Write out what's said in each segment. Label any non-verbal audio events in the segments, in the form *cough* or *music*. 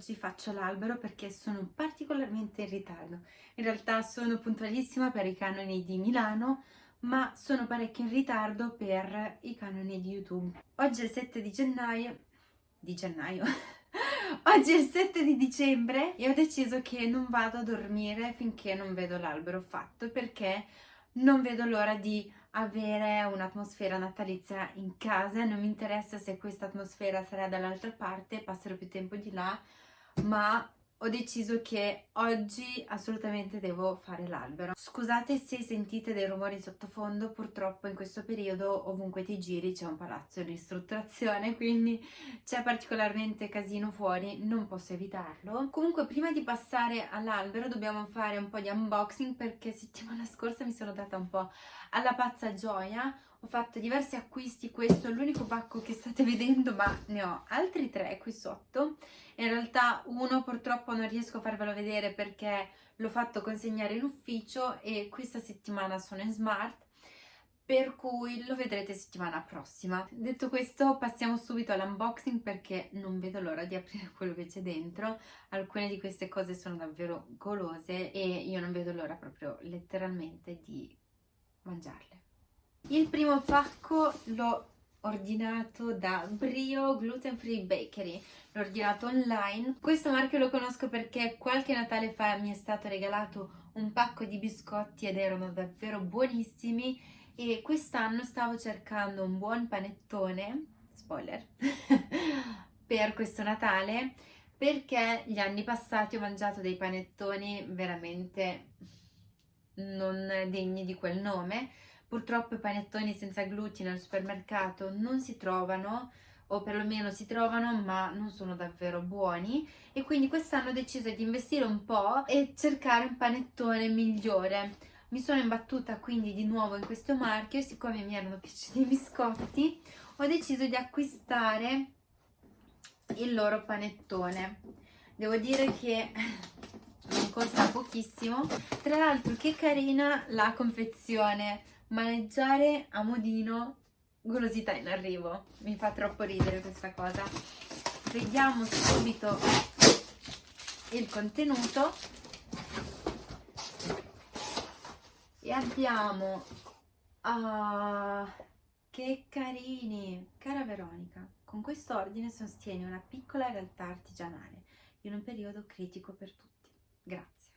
oggi faccio l'albero perché sono particolarmente in ritardo. In realtà sono puntualissima per i canoni di Milano, ma sono parecchio in ritardo per i canoni di YouTube. Oggi è il 7 di gennaio... di gennaio... *laughs* Oggi è il 7 di dicembre e ho deciso che non vado a dormire finché non vedo l'albero fatto perché non vedo l'ora di avere un'atmosfera natalizia in casa, non mi interessa se questa atmosfera sarà dall'altra parte, passerò più tempo di là, ma ho deciso che oggi assolutamente devo fare l'albero. Scusate se sentite dei rumori sottofondo, purtroppo in questo periodo ovunque ti giri c'è un palazzo in ristrutturazione, *laughs* quindi c'è particolarmente casino fuori, non posso evitarlo. Comunque prima di passare all'albero dobbiamo fare un po' di unboxing perché settimana *laughs* scorsa mi sono data un po' alla pazza gioia, ho fatto diversi acquisti, questo è l'unico pacco che state *laughs* vedendo ma ne ho altri tre qui sotto in realtà uno purtroppo non riesco a farvelo vedere perché l'ho fatto consegnare in ufficio e questa settimana sono in smart per cui lo vedrete settimana prossima. Detto questo passiamo subito all'unboxing perché non vedo l'ora di aprire *laughs* quello che c'è dentro. Alcune di queste cose sono davvero golose e io non vedo l'ora proprio letteralmente di mangiarle. Il primo pacco l'ho ordinato da Brio Gluten Free Bakery. L'ho ordinato online. Questo marchio lo conosco perché qualche Natale fa mi è stato regalato un pacco di biscotti ed erano davvero buonissimi. E quest'anno stavo cercando un buon panettone spoiler *laughs* per questo Natale perché gli anni passati ho mangiato dei panettoni veramente non degni di quel nome Purtroppo i panettoni senza glutine al supermercato non si trovano o perlomeno si trovano ma non sono davvero buoni e quindi quest'anno ho deciso di investire un po' e cercare un panettone migliore. Mi sono imbattuta quindi di nuovo in questo marchio e siccome mi erano piaciuti i biscotti ho deciso di acquistare il loro panettone. Devo dire che costa pochissimo, tra l'altro che carina la confezione maneggiare a modino golosità in arrivo. Mi fa troppo ridere questa cosa. Vediamo subito il contenuto. E abbiamo uh, che carini. Cara Veronica con questo ordine sostieni una piccola realtà artigianale in un periodo critico per tutti. Grazie.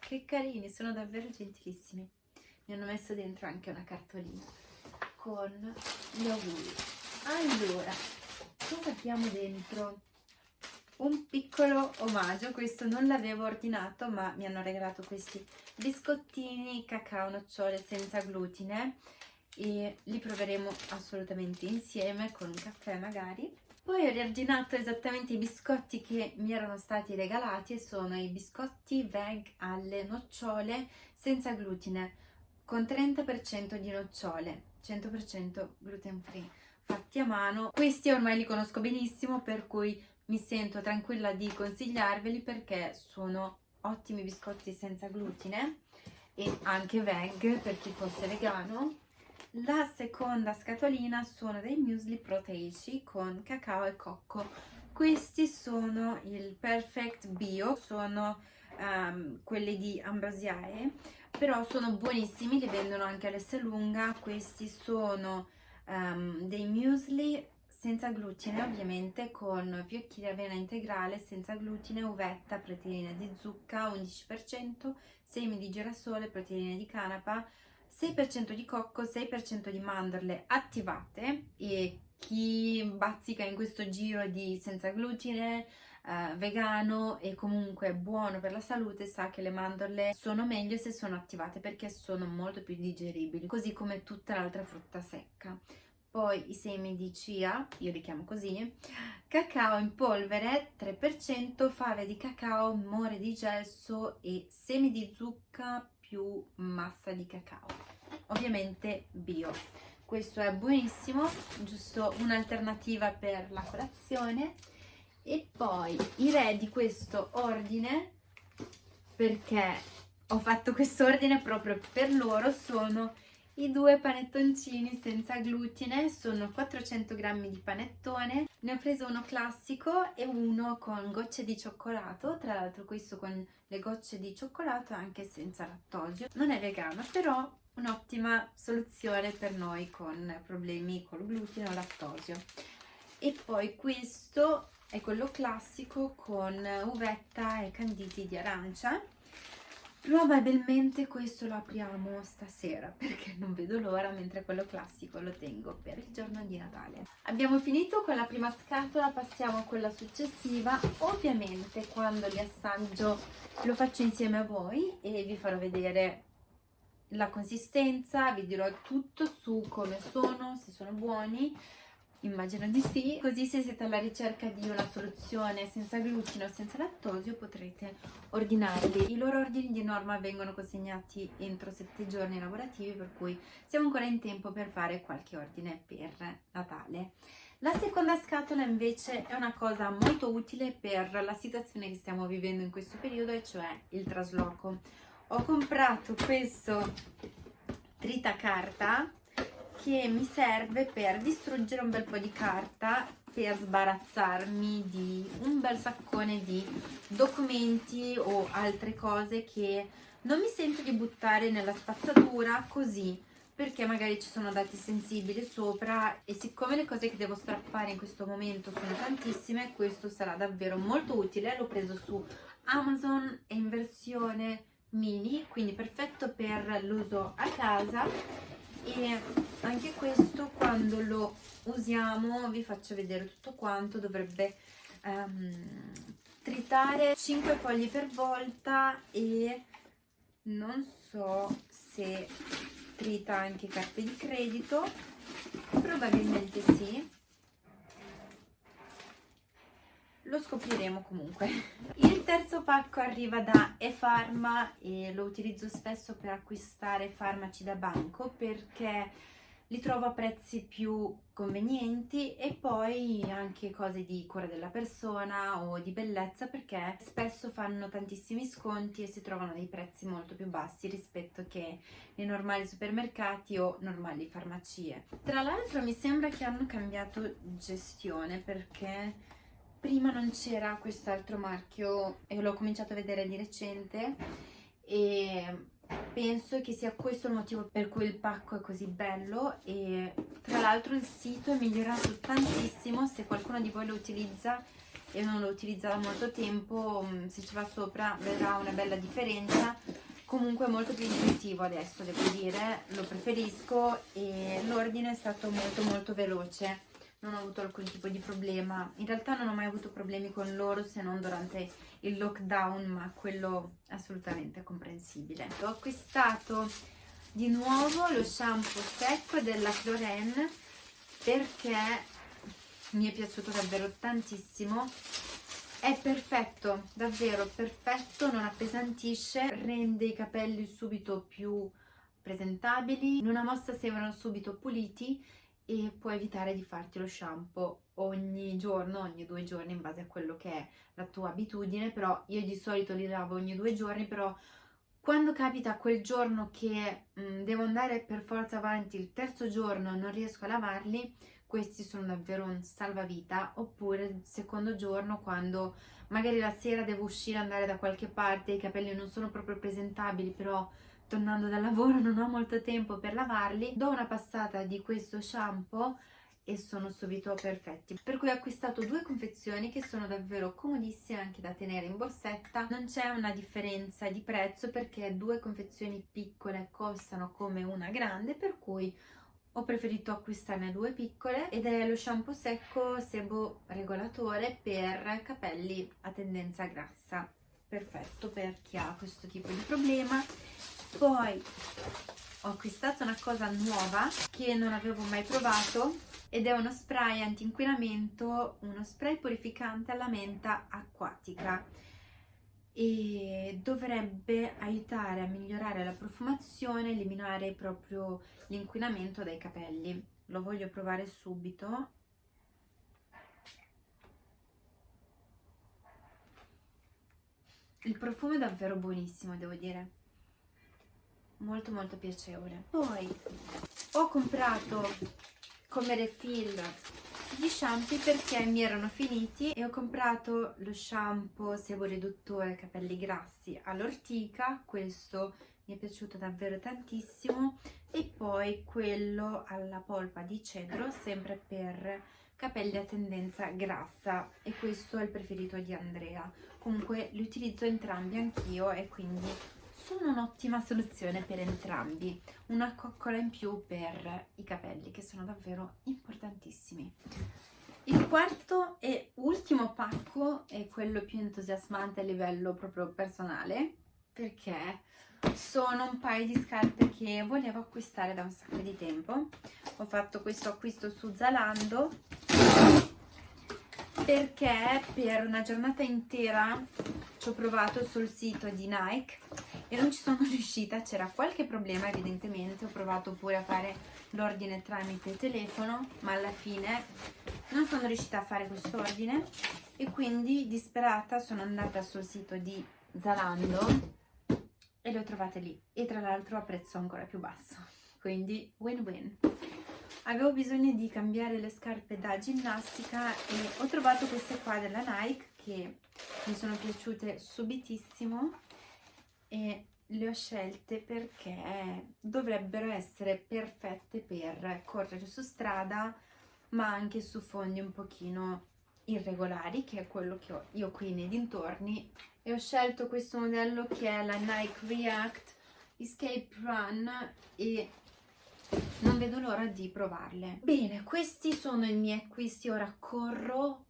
Che carini sono davvero gentilissimi mi hanno messo dentro anche una cartolina con gli auguri allora cosa abbiamo dentro? Un piccolo omaggio questo non l'avevo ordinato ma mi hanno regalato questi biscottini cacao nocciole senza glutine. E li proveremo assolutamente insieme con un caffè magari. Poi ho riordinato esattamente i biscotti che mi erano stati regalati e sono i biscotti veg alle nocciole senza glutine con 30% di nocciole, 100% gluten free, fatti a mano. Questi ormai li conosco benissimo, per cui mi sento tranquilla di consigliarveli perché sono ottimi biscotti senza glutine e anche veg per chi fosse vegano. La seconda scatolina sono dei muesli proteici con cacao e cocco. Questi sono il Perfect Bio, sono um, quelli di Ambrosiae però sono buonissimi, li vendono anche all'Esselunga, questi sono um, dei muesli senza glutine ovviamente con fiocchi di avena integrale senza glutine, uvetta, proteine di zucca 11%, semi di girasole, proteine di canapa, 6% di cocco, 6% di mandorle attivate. E chi bazzica in questo giro di senza glutine eh, vegano e comunque buono per la salute sa che le mandorle sono meglio se sono attivate perché sono molto più digeribili così come tutta l'altra frutta secca. Poi i semi di chia, io li chiamo così, cacao in polvere 3%, fave di cacao, more di gesso e semi di zucca più massa di cacao, ovviamente bio. Questo è buonissimo, giusto un'alternativa per la colazione e poi i re di questo ordine perché ho fatto questo ordine proprio per loro. Sono i due panettoncini senza glutine, sono 400 grammi di panettone, ne ho preso uno classico e uno con gocce di cioccolato, tra l'altro questo con le gocce di cioccolato anche senza lattosio, non è vegano però un'ottima soluzione per noi con problemi con il glutine o lattosio. E poi questo è quello classico con uvetta e canditi di arancia Probabilmente questo lo apriamo stasera *laughs* perché non vedo l'ora mentre quello classico lo tengo per il giorno di Natale. Abbiamo finito con la prima scatola, passiamo a quella successiva. Ovviamente quando li assaggio lo faccio insieme a voi e vi farò vedere la consistenza, vi dirò tutto su come sono, se sono buoni Immagino di sì, così se siete alla ricerca di una soluzione senza glutine o senza lattosio potrete ordinarli. I loro ordini di norma vengono consegnati entro 7 giorni lavorativi per cui siamo ancora in tempo per fare qualche ordine per Natale. La seconda scatola invece è una cosa molto utile per la situazione che stiamo vivendo in questo periodo e cioè il trasloco. Ho comprato questo tritacarta che mi serve per distruggere un bel po' di carta per sbarazzarmi di un bel saccone di documenti o altre cose che non mi sento di buttare nella spazzatura così perché magari ci sono dati sensibili sopra e siccome le cose che devo strappare in questo momento sono tantissime questo sarà davvero molto utile. L'ho preso su Amazon è in versione mini quindi perfetto per l'uso a casa e anche questo quando lo usiamo vi faccio vedere tutto quanto dovrebbe um, tritare 5 fogli per volta e non so se trita anche carte di credito. Probabilmente sì lo scopriremo comunque. *laughs* Il terzo pacco arriva da eFarma e lo utilizzo spesso per acquistare farmaci da banco perché li trovo a prezzi più convenienti e poi anche cose di cura della persona o di bellezza perché spesso fanno tantissimi sconti e si trovano dei prezzi molto più bassi rispetto che nei normali supermercati o normali farmacie. Tra l'altro mi sembra che hanno cambiato gestione perché prima non c'era quest'altro marchio e l'ho cominciato a vedere di recente e penso che sia questo il motivo per cui il pacco è così bello e tra l'altro il sito è migliorato tantissimo. Se qualcuno di voi lo utilizza e non lo utilizza da molto tempo mm, se ci va sopra vedrà una bella differenza. Comunque è molto più intuitivo adesso devo dire. Lo preferisco e l'ordine è stato molto molto veloce non ho avuto alcun tipo di problema. In realtà non ho mai avuto problemi con loro se non durante il lockdown, ma quello assolutamente comprensibile. Ho acquistato di nuovo lo shampoo secco della Cloren perché mi è piaciuto davvero tantissimo. È perfetto, davvero perfetto, non appesantisce, rende i capelli subito più presentabili, in una mossa sembrano subito puliti e puoi evitare di farti lo shampoo ogni giorno, ogni due giorni in base a quello che è la tua abitudine, però io di solito li lavo ogni due giorni, però quando capita quel giorno che mh, mm, devo andare per forza avanti il terzo giorno non riesco a lavarli, questi sono davvero un salvavita, oppure il secondo giorno quando magari la sera devo uscire andare da qualche parte, i capelli non sono proprio presentabili, però tornando dal lavoro non ho molto tempo per lavarli, do una passata di questo shampoo e sono subito perfetti. Per cui ho acquistato due confezioni che sono davvero comodissime anche da tenere in borsetta. Non c'è una differenza di prezzo perché due confezioni piccole costano come una grande, per cui ho preferito acquistarne due piccole ed è lo shampoo secco sebo regolatore per capelli a tendenza grassa perfetto per chi ha questo tipo di problema poi ho acquistato una cosa nuova che non avevo mai provato ed è uno spray anti-inquinamento, uno spray purificante alla menta acquatica. E dovrebbe aiutare a migliorare la profumazione, eliminare proprio l'inquinamento dai capelli. Lo voglio provare subito. Il profumo è davvero buonissimo devo dire molto molto piacevole. Poi ho comprato come refill gli shampoo perché mi erano finiti e ho comprato lo shampoo sebo riduttore capelli grassi all'ortica. Questo mi è piaciuto davvero tantissimo. E poi quello alla polpa di cedro sempre per capelli a tendenza grassa. E questo è il preferito di Andrea. Comunque li utilizzo entrambi anch'io e quindi sono un'ottima soluzione per entrambi. Una coccola in più per i capelli che sono davvero importantissimi. Il quarto e ultimo pacco è quello più entusiasmante a livello proprio personale perché sono un paio di scarpe che volevo acquistare da un sacco di tempo. Ho fatto questo acquisto su Zalando perché per una giornata intera ci ho provato sul sito di Nike e non ci sono *laughs* riuscita, c'era qualche problema evidentemente, ho provato pure a fare l'ordine tramite telefono ma alla fine non sono riuscita a fare questo ordine. E quindi disperata sono andata sul sito di Zalando e le ho trovate lì. E tra l'altro a prezzo ancora più basso. Quindi win win avevo bisogno di cambiare le scarpe da ginnastica e ho trovato queste qua della Nike che mi sono piaciute subitissimo e le ho scelte perché dovrebbero essere perfette per correre su strada ma anche su fondi un pochino irregolari che è quello che ho io qui nei dintorni. E ho scelto questo modello che è la Nike React Escape Run e non vedo l'ora di provarle. Bene questi sono i miei acquisti. Ora corro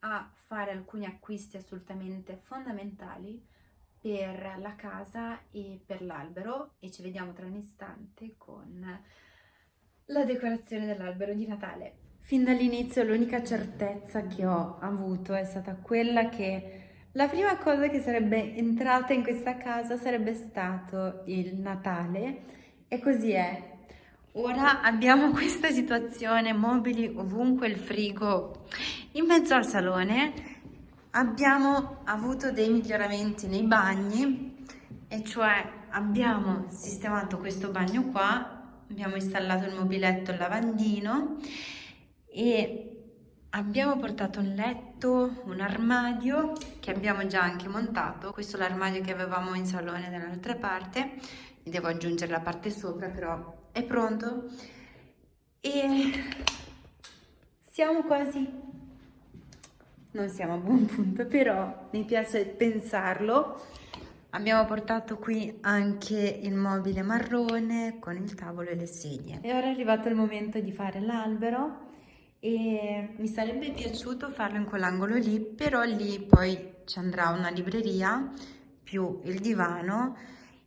a fare alcuni acquisti assolutamente fondamentali per la casa e per l'albero e ci vediamo tra un istante con la decorazione dell'albero di Natale fin dall'inizio l'unica certezza che ho avuto è stata quella che la prima cosa che sarebbe entrata in questa casa sarebbe stato il Natale e così è. Ora abbiamo questa situazione, mobili ovunque, il frigo in mezzo al salone. Abbiamo avuto dei miglioramenti nei bagni e cioè abbiamo sistemato questo bagno qua, abbiamo installato il mobiletto, il lavandino e Abbiamo portato un letto, un armadio che abbiamo già anche montato. Questo è l'armadio che avevamo in salone dall'altra parte. Devo aggiungere la parte sopra, però è pronto. E siamo quasi... Non siamo a buon punto, però mi piace pensarlo. Abbiamo portato qui anche il mobile marrone con il tavolo e le sedie. E ora è arrivato il momento di fare l'albero e mi sarebbe piaciuto farlo in quell'angolo lì però lì poi ci andrà una libreria più il divano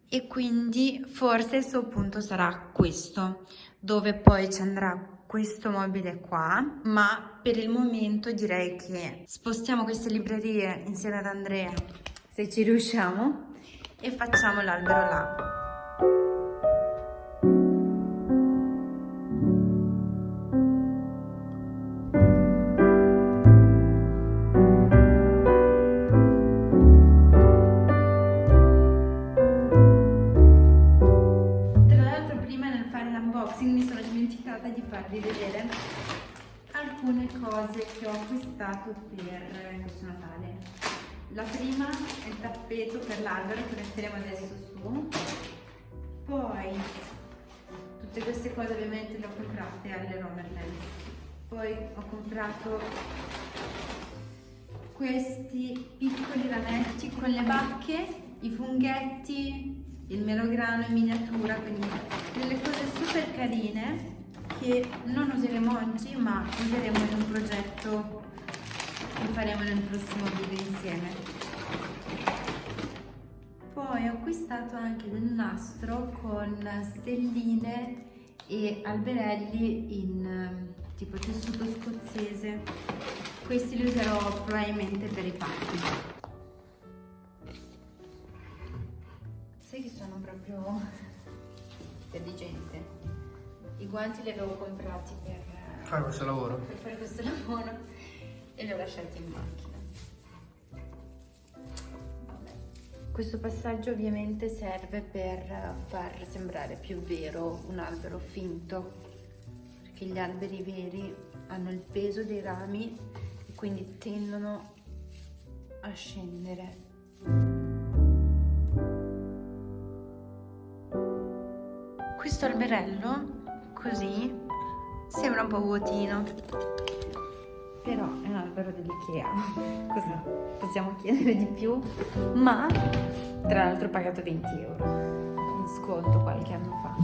e quindi forse il suo punto sarà questo dove poi ci andrà questo mobile qua ma per il momento direi che spostiamo queste librerie insieme ad Andrea se ci riusciamo e facciamo l'albero là acquistato per questo Natale. La prima è il tappeto per l'albero che metteremo adesso su. Poi tutte queste cose ovviamente le ho comprate alle Romerland. Poi ho comprato questi piccoli rametti con le bacche, i funghetti, il melograno in miniatura, quindi delle cose super carine che non useremo oggi ma useremo in un progetto che faremo nel prossimo video insieme. Poi ho acquistato anche del nastro con stelline e alberelli in ehm, tipo tessuto scozzese. Questi li userò probabilmente per i pacchi sai che sono proprio *laughs* intelligente i guanti li avevo comprati per fare questo lavoro per fare questo *laughs* lavoro e li ho lasciati in macchina. Questo passaggio ovviamente serve per far sembrare più vero un albero finto, perché gli alberi veri hanno il peso dei rami e quindi tendono a scendere. Questo alberello, così, sembra un po' vuotino, però è un albero dell'Ikea, *laughs* cosa possiamo chiedere di più? Ma, tra l'altro ho pagato 20 euro in sconto qualche anno fa.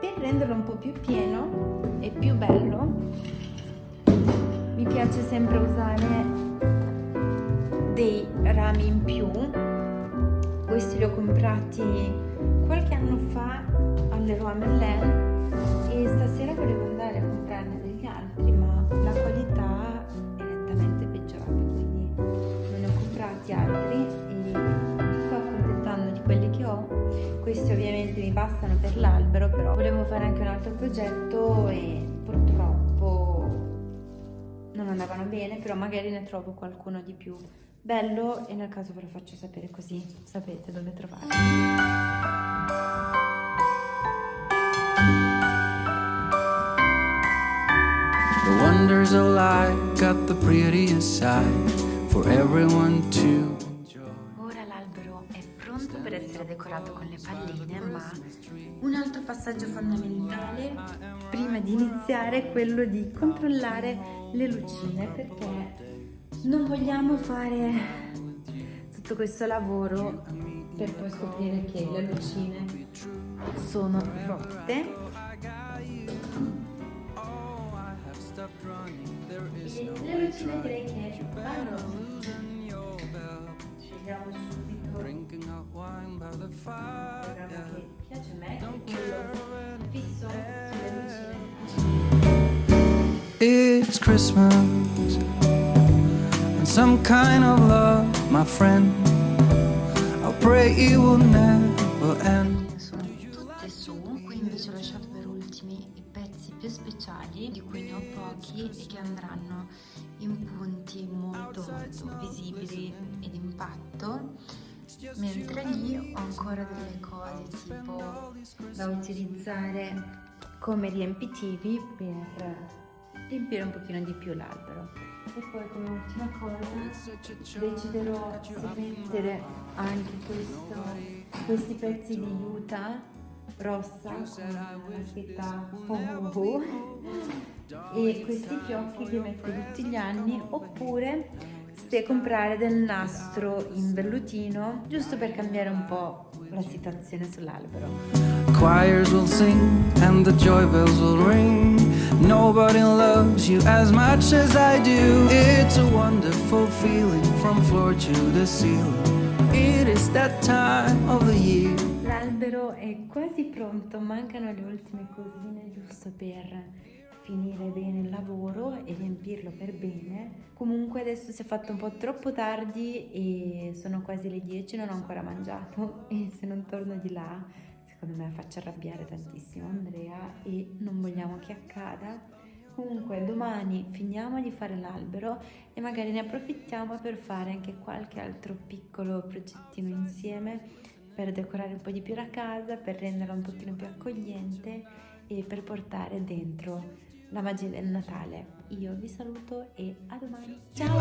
Per renderlo un po' più pieno e più bello, mi piace sempre usare dei rami in più. Questi li ho comprati qualche anno fa all'Eroa Merlin e stasera volevo andare a comprarne degli altri ma la qualità è nettamente peggiorata quindi non ne ho comprati altri e mi sto accontentando di quelli che ho. Questi ovviamente mi bastano per l'albero però volevo fare anche un altro progetto e purtroppo non andavano bene però magari ne trovo qualcuno di più bello e nel caso ve lo faccio sapere così sapete dove trovarlo wonders of life got the prettiest side for everyone to. Ora l'albero è pronto per essere decorato con le palline, ma un altro passaggio fondamentale prima di iniziare è quello di controllare le lucine perché non vogliamo fare tutto questo lavoro per poi scoprire che le lucine sono rotte le lucine direi che vanno scegliamo subito programma che piace a me è quello fisso sulle lucine It's Christmas. And some kind of love, my friend. I pray it will never end. Speciali di cui ne ho pochi e che andranno in punti molto molto visibili ed impatto. Mentre lì ho ancora delle cose tipo da utilizzare come riempitivi per riempire un pochino di più l'albero. E poi come ultima cosa deciderò se mettere anche questo, questi pezzi di juta rossa con la scritta oh, e questi fiocchi che metto tutti gli anni oppure se comprare del nastro in vellutino giusto per cambiare un po' la situazione sull'albero. Choirs will sing and the joy bells will ring. Nobody loves you as much as I do. It's a wonderful feeling from floor to the ceiling. It is that time of the year L'albero è quasi pronto, mancano le ultime cosine giusto per finire bene il lavoro e riempirlo per bene. Comunque adesso si è fatto un po' troppo tardi e sono quasi le 10, non ho ancora mangiato *laughs* e se non torno di là secondo me faccio arrabbiare tantissimo Andrea e non vogliamo che accada. Comunque domani finiamo di fare l'albero e magari ne approfittiamo per fare anche qualche altro piccolo progettino insieme per decorare un po' di più la casa, per renderla un pochino più accogliente e per portare dentro la magia del Natale. Io vi saluto e a domani. Ciao!